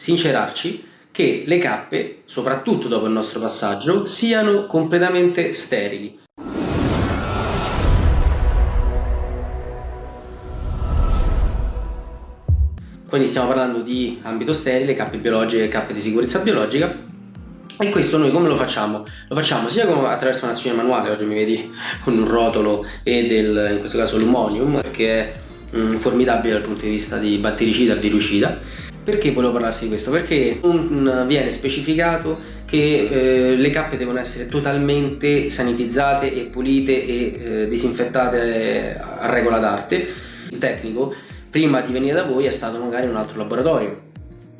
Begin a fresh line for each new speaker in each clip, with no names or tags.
sincerarci che le cappe, soprattutto dopo il nostro passaggio, siano completamente sterili. Quindi stiamo parlando di ambito sterile, cappe biologiche, cappe di sicurezza biologica e questo noi come lo facciamo? Lo facciamo sia attraverso un'azione manuale, oggi mi vedi con un rotolo e del, in questo caso l'umonium, che è mm, formidabile dal punto di vista di battericida e virucida. Perché volevo parlarti di questo? Perché non viene specificato che eh, le cappe devono essere totalmente sanitizzate e pulite e eh, disinfettate a regola d'arte. Il tecnico, prima di venire da voi, è stato magari in un altro laboratorio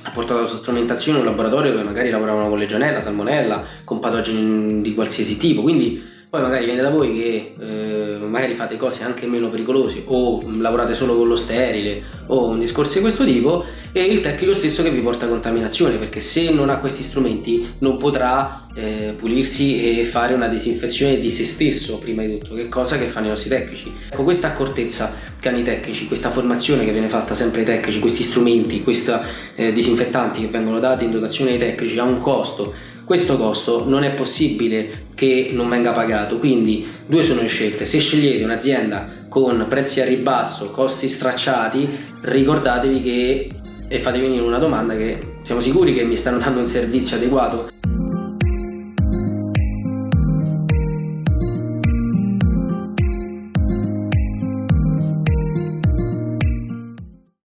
ha portato la sua strumentazione in un laboratorio dove magari lavoravano con legionella, salmonella, con patogeni di qualsiasi tipo, quindi poi magari viene da voi che eh, magari fate cose anche meno pericolose o lavorate solo con lo sterile o un discorso di questo tipo e il tecnico stesso che vi porta contaminazione perché se non ha questi strumenti non potrà eh, pulirsi e fare una disinfezione di se stesso prima di tutto che cosa che fanno i nostri tecnici. Ecco questa accortezza che hanno i tecnici questa formazione che viene fatta sempre ai tecnici questi strumenti questi eh, disinfettanti che vengono dati in dotazione ai tecnici ha un costo. Questo costo non è possibile che non venga pagato. Quindi due sono le scelte. Se scegliete un'azienda con prezzi a ribasso costi stracciati ricordatevi che e fate venire una domanda che siamo sicuri che mi stanno dando un servizio adeguato